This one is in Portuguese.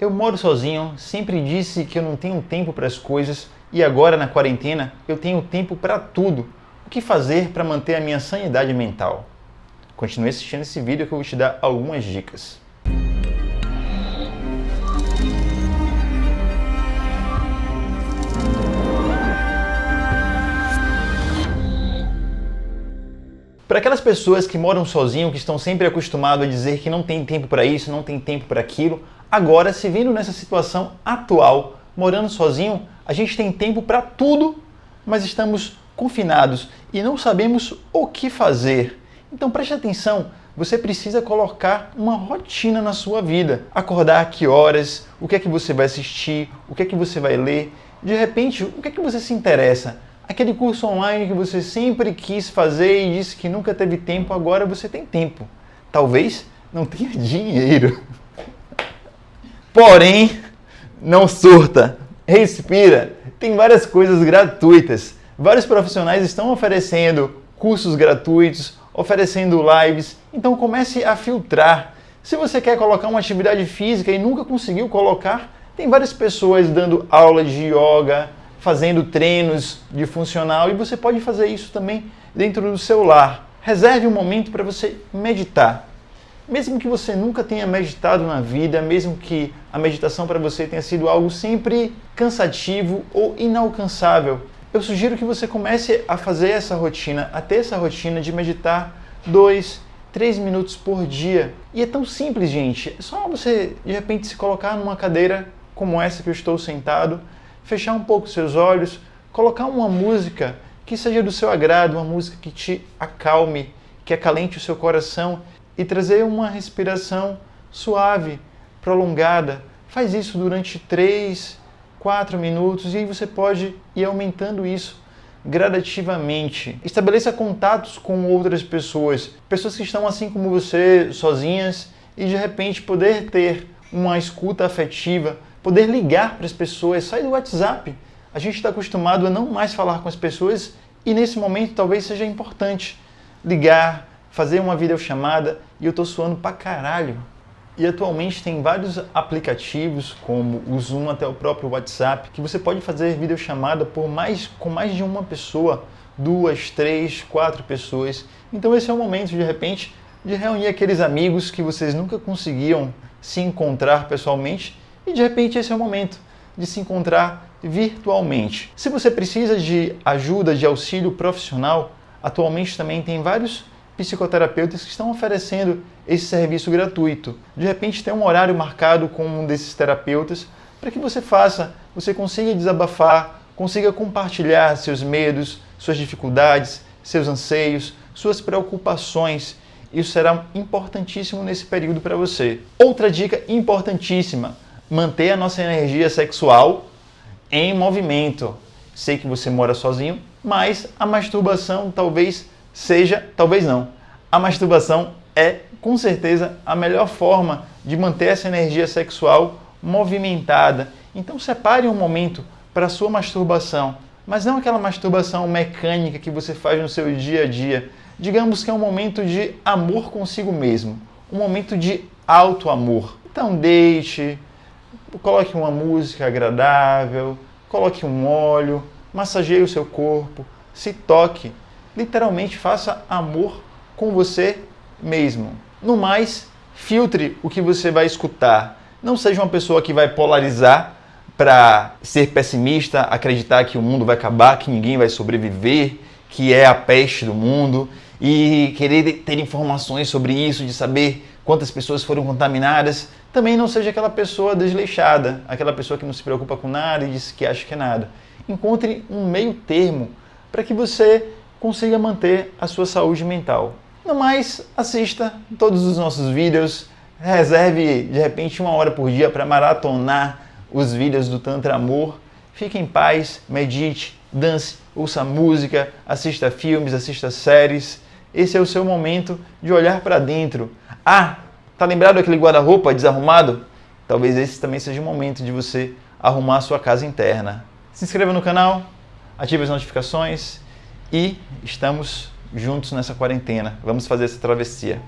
Eu moro sozinho, sempre disse que eu não tenho tempo para as coisas e agora na quarentena eu tenho tempo para tudo. O que fazer para manter a minha sanidade mental? Continue assistindo esse vídeo que eu vou te dar algumas dicas. Para aquelas pessoas que moram sozinho, que estão sempre acostumados a dizer que não tem tempo para isso, não tem tempo para aquilo, agora se vendo nessa situação atual, morando sozinho, a gente tem tempo para tudo, mas estamos confinados e não sabemos o que fazer. Então preste atenção, você precisa colocar uma rotina na sua vida. Acordar a que horas, o que é que você vai assistir, o que é que você vai ler. De repente, o que é que você se interessa? Aquele curso online que você sempre quis fazer e disse que nunca teve tempo, agora você tem tempo. Talvez não tenha dinheiro. Porém, não surta, respira. Tem várias coisas gratuitas. Vários profissionais estão oferecendo cursos gratuitos, oferecendo lives. Então comece a filtrar. Se você quer colocar uma atividade física e nunca conseguiu colocar, tem várias pessoas dando aula de yoga, fazendo treinos de funcional e você pode fazer isso também dentro do seu lar. Reserve um momento para você meditar. Mesmo que você nunca tenha meditado na vida, mesmo que a meditação para você tenha sido algo sempre cansativo ou inalcançável, eu sugiro que você comece a fazer essa rotina, a ter essa rotina de meditar dois, três minutos por dia. E é tão simples, gente. É só você, de repente, se colocar numa cadeira como essa que eu estou sentado, fechar um pouco seus olhos, colocar uma música que seja do seu agrado, uma música que te acalme, que acalente o seu coração e trazer uma respiração suave, prolongada. Faz isso durante 3, 4 minutos e aí você pode ir aumentando isso gradativamente. Estabeleça contatos com outras pessoas, pessoas que estão assim como você, sozinhas, e de repente poder ter uma escuta afetiva, poder ligar para as pessoas, sai do WhatsApp. A gente está acostumado a não mais falar com as pessoas e nesse momento talvez seja importante ligar, fazer uma videochamada e eu estou suando pra caralho. E atualmente tem vários aplicativos, como o Zoom até o próprio WhatsApp, que você pode fazer videochamada por mais, com mais de uma pessoa, duas, três, quatro pessoas. Então esse é o momento, de repente, de reunir aqueles amigos que vocês nunca conseguiam se encontrar pessoalmente e de repente esse é o momento de se encontrar virtualmente. Se você precisa de ajuda, de auxílio profissional, atualmente também tem vários psicoterapeutas que estão oferecendo esse serviço gratuito. De repente tem um horário marcado com um desses terapeutas para que você faça, você consiga desabafar, consiga compartilhar seus medos, suas dificuldades, seus anseios, suas preocupações. Isso será importantíssimo nesse período para você. Outra dica importantíssima, manter a nossa energia sexual em movimento. Sei que você mora sozinho, mas a masturbação talvez seja, talvez não. A masturbação é com certeza a melhor forma de manter essa energia sexual movimentada. Então separe um momento para a sua masturbação, mas não aquela masturbação mecânica que você faz no seu dia a dia. Digamos que é um momento de amor consigo mesmo, um momento de alto amor. Então deixe, coloque uma música agradável, coloque um óleo, massageie o seu corpo, se toque, literalmente faça amor com você mesmo. No mais, filtre o que você vai escutar. Não seja uma pessoa que vai polarizar para ser pessimista, acreditar que o mundo vai acabar, que ninguém vai sobreviver, que é a peste do mundo e querer ter informações sobre isso, de saber quantas pessoas foram contaminadas, também não seja aquela pessoa desleixada, aquela pessoa que não se preocupa com nada e diz que acha que é nada. Encontre um meio termo para que você consiga manter a sua saúde mental. No mais, assista todos os nossos vídeos, reserve de repente uma hora por dia para maratonar os vídeos do Tantra Amor. Fique em paz, medite, dance, ouça música, assista filmes, assista séries. Esse é o seu momento de olhar para dentro. Ah, Tá lembrado aquele guarda-roupa desarrumado? Talvez esse também seja o momento de você arrumar a sua casa interna. Se inscreva no canal, ative as notificações e estamos juntos nessa quarentena. Vamos fazer essa travessia.